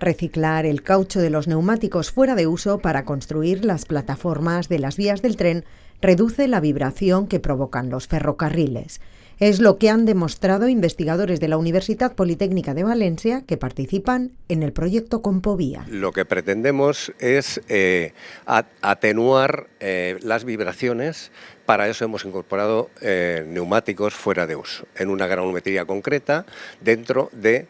Reciclar el caucho de los neumáticos fuera de uso para construir las plataformas de las vías del tren reduce la vibración que provocan los ferrocarriles. Es lo que han demostrado investigadores de la Universidad Politécnica de Valencia que participan en el proyecto Compovía. Lo que pretendemos es eh, atenuar eh, las vibraciones. Para eso hemos incorporado eh, neumáticos fuera de uso, en una granulometría concreta, dentro de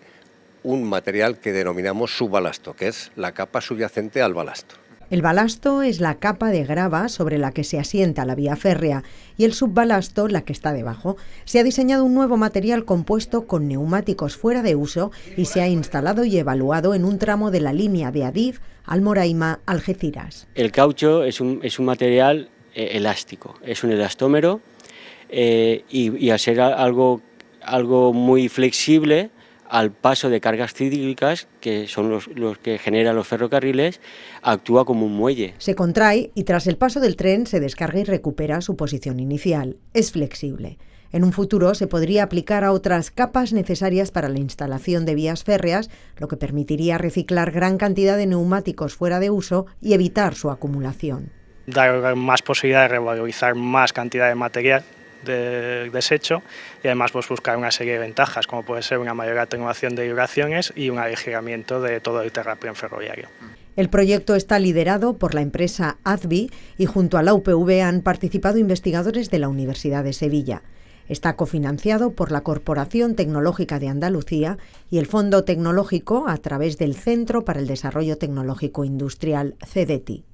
un material que denominamos subbalasto, que es la capa subyacente al balasto. El balasto es la capa de grava sobre la que se asienta la vía férrea y el subbalasto la que está debajo. Se ha diseñado un nuevo material compuesto con neumáticos fuera de uso y se ha instalado y evaluado en un tramo de la línea de Adif Almoraima Algeciras. El caucho es un, es un material eh, elástico, es un elastómero eh, y, y al ser algo, algo muy flexible al paso de cargas cíclicas, que son los, que generan los ferrocarriles, actúa como un muelle. Se contrae y tras el paso del tren se descarga y recupera su posición inicial. Es flexible. En un futuro se podría aplicar a otras capas necesarias para la instalación de vías férreas, lo que permitiría reciclar gran cantidad de neumáticos fuera de uso y evitar su acumulación. Dar más posibilidad de revalorizar más cantidad de material de desecho y además pues, buscar una serie de ventajas como puede ser una mayor atenuación de vibraciones y un aligерamiento de todo el terraplén ferroviario. El proyecto está liderado por la empresa ADVI y junto a la UPV han participado investigadores de la Universidad de Sevilla. Está cofinanciado por la Corporación Tecnológica de Andalucía y el Fondo Tecnológico a través del Centro para el Desarrollo Tecnológico Industrial CDTI.